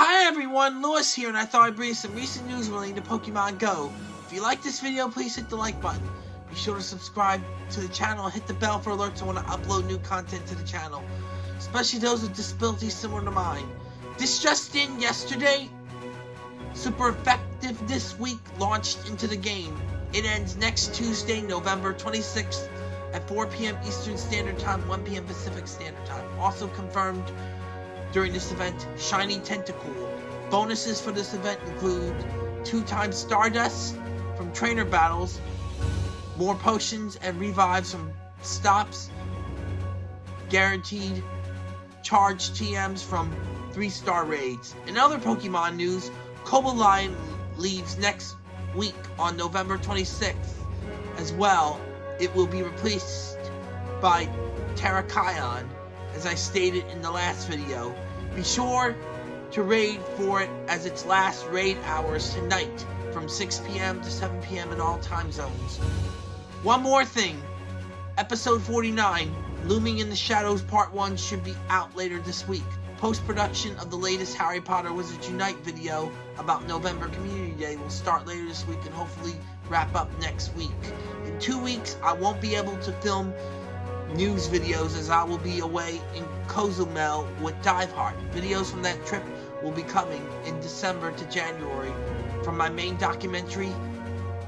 Hi everyone, Lewis here, and I thought I'd bring you some recent news relating to Pokemon Go. If you like this video, please hit the like button. Be sure to subscribe to the channel and hit the bell for alerts when I upload new content to the channel, especially those with disabilities similar to mine. This just in yesterday, Super Effective This Week launched into the game. It ends next Tuesday, November 26th at 4 p.m. Eastern Standard Time, 1 p.m. Pacific Standard Time. Also confirmed during this event, Shiny Tentacool. Bonuses for this event include two times Stardust from trainer battles, more potions and revives from stops, guaranteed charge TMs from 3-star raids. In other Pokemon news, Cobalion leaves next week on November 26th. As well, it will be replaced by Terrakion as I stated in the last video. Be sure to raid for it as its last raid hours tonight from 6 p.m. to 7 p.m. in all time zones. One more thing. Episode 49, Looming in the Shadows Part 1 should be out later this week. Post-production of the latest Harry Potter Wizards Unite video about November Community Day will start later this week and hopefully wrap up next week. In two weeks, I won't be able to film news videos as I will be away in Cozumel with Dive Diveheart. Videos from that trip will be coming in December to January. From my main documentary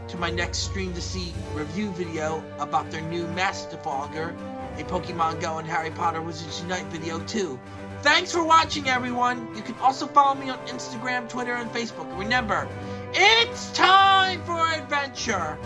to my next stream to see review video about their new Mastiforger, a Pokemon Go and Harry Potter Wizards Unite video too. Thanks for watching everyone! You can also follow me on Instagram, Twitter, and Facebook. Remember, it's time for adventure!